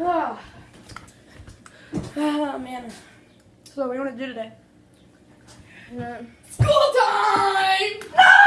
Ah. Ah, man. So what do you want to do today? School time! I'm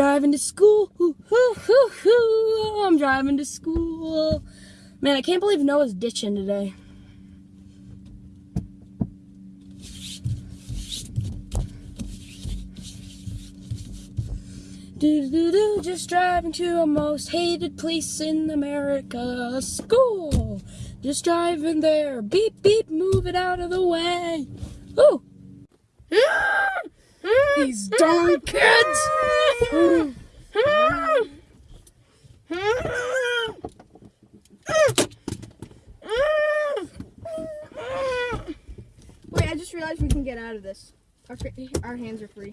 Driving to school. Hoo, hoo, hoo, hoo. I'm driving to school. Man, I can't believe Noah's ditching today. Do do do, just driving to a most hated place in America, school. Just driving there, beep beep, move it out of the way. Ooh. These darn kids. Wait, I just realized we can get out of this. Our, hands are free.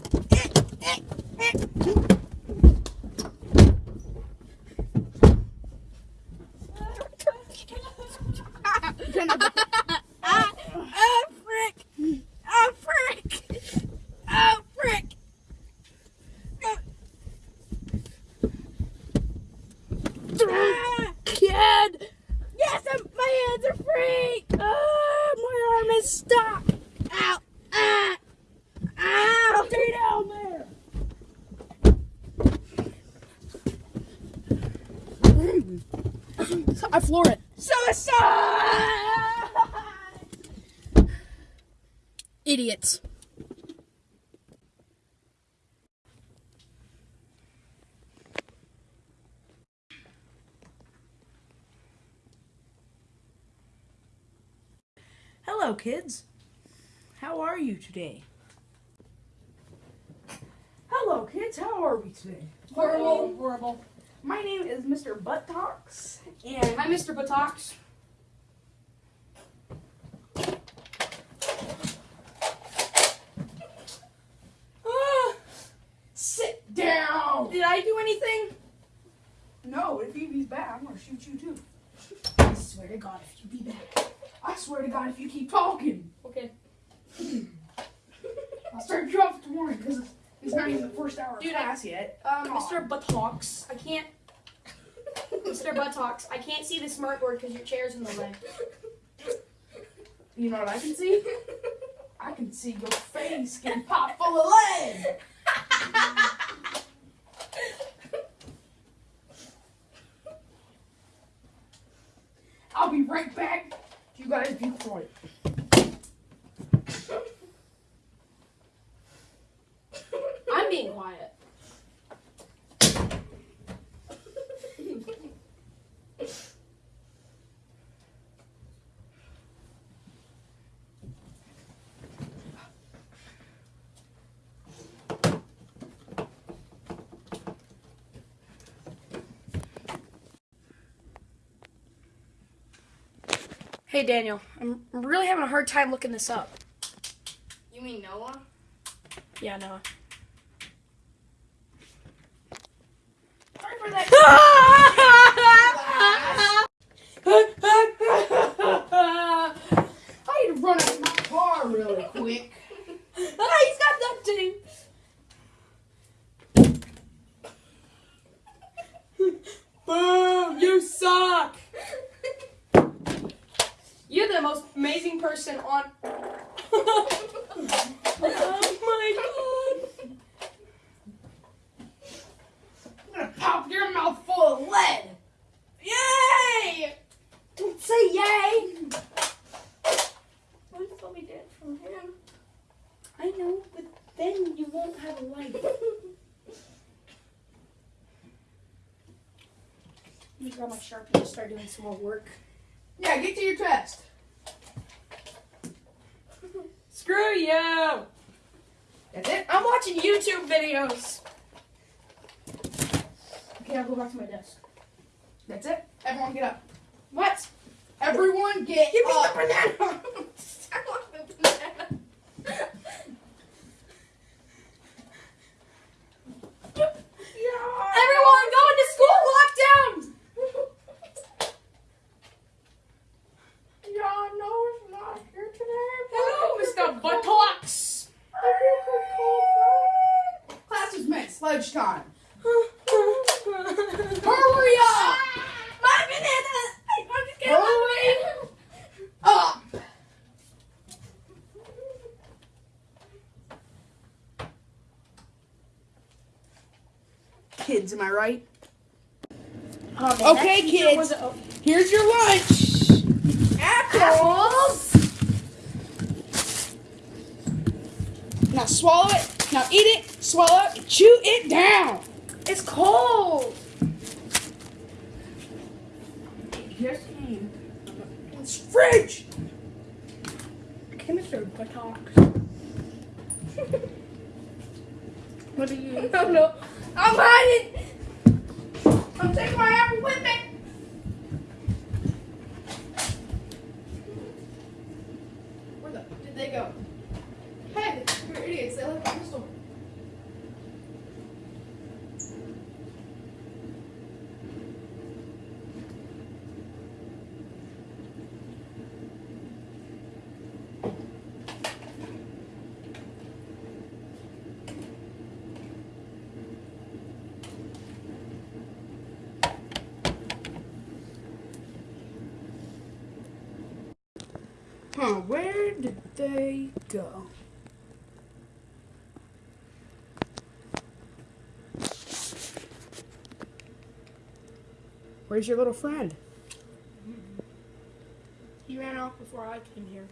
Ah, frick! Ah, frick! Ah, frick! Ah, Kid! Yes, I'm, my hands are free! Ah, my arm is stuck! Ow! Ah! Ow! Stay down there! I floor it. Suicide! Idiots. Hello, kids. How are you today? Hello, kids. How are we today? Horrible, horrible. My name is Mr. Buttocks, and Hi, Mr. Buttocks. Ah, sit down. Did I do anything? No, if Evie's back, I'm gonna shoot you too. I swear to God, if you be back. I swear to God, if you keep talking, Okay. I'll start you off tomorrow because it's, not even the first hour of Dude, class yet. Um, Mr. Buttocks, I can't. Mr. Buttocks, I can't see the smart board because your chair's in the way. You know what I can see? I can see your face getting popped full of lead. I'll be right back. You guys be quiet. I'm being quiet. Hey Daniel, I'm really having a hard time looking this up. You mean Noah? Yeah, Noah. Most amazing person on. oh my god. I'm gonna pop your mouth full of lead. Yay! Don't say yay. Please let me dance from him. I know, but then you won't have a light. Let me grab my sharpie and start doing some more work. Yeah, get to your test. You! That's it. I'm watching YouTube videos. Okay, I'll go back to my desk. That's it. Everyone get up. What? Everyone get Give me up. the banana! I want the banana. Everyone, go into school lockdown! Yeah, no, it's not here today. Hello, Mr. Buttocks! Class Hurry up! My banana! I'm just kidding. Hurry up! Kids, am I right? Okay, kids. Here's your lunch. Apples! Now swallow it. Now eat it. Swallow it. Chew it down. It's cold. Yes, came. It's fridge. Okay, Mr. Buttocks. What are you? Oh no. I'm hiding. I'm taking my apple with me. Where the did they go? Hey, you're idiots. They left the pistol. Huh, where did they go? Where's your little friend? He ran off before I came here.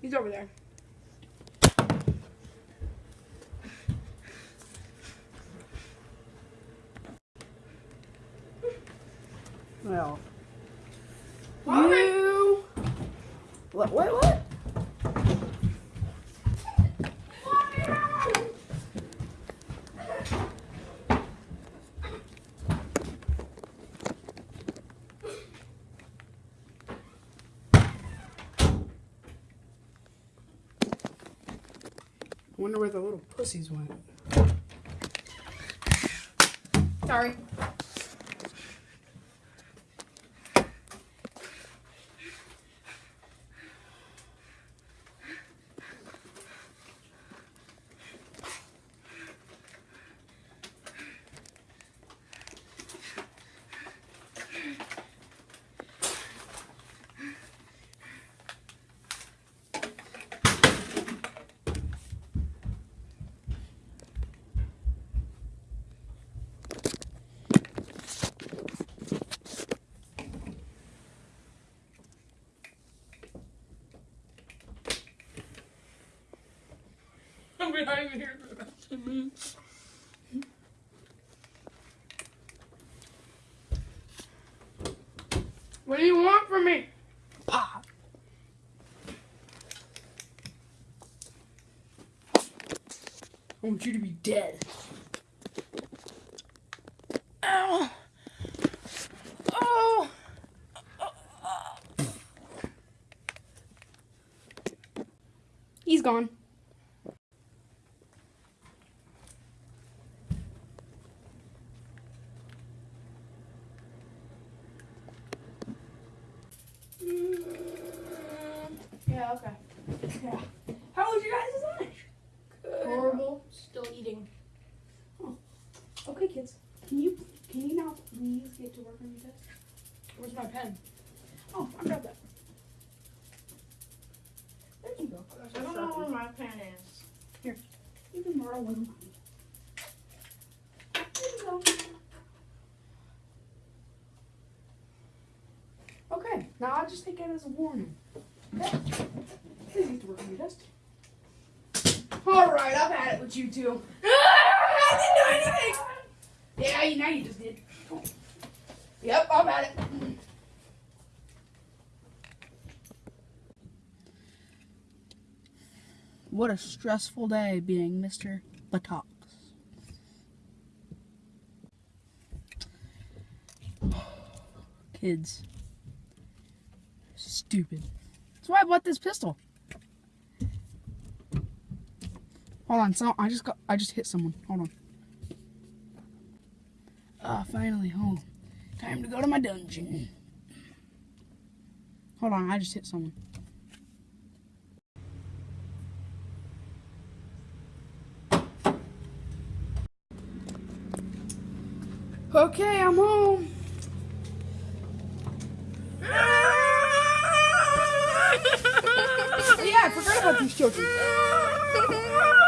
He's over there. Well, you. What? What? I wonder where the little pussies went. Sorry. Behind here. What do you want from me? Pop. I want you to be dead. Ow. Oh. He's gone. Yeah, okay. Yeah. How was your guys' lunch? Good. Horrible. Still eating. Huh. Okay, kids. Can you can you now please get to work on your desk? Where's my pen? Oh, I got that. There you go. I don't know where my pen is. Here. You can borrow one. There you go. Okay, now I'll just take it as a warning. Alright, I've had it with you two. Ah, I didn't do anything! Yeah, now you just did. Yep, I've had it. What a stressful day being Mr. Buttocks. Kids. Stupid. That's why I bought this pistol. Hold on, so I just got I just hit someone. Hold on. Ah, finally home. Time to go to my dungeon. Hold on, I just hit someone. Okay, I'm home. Yeah, I forgot about these children.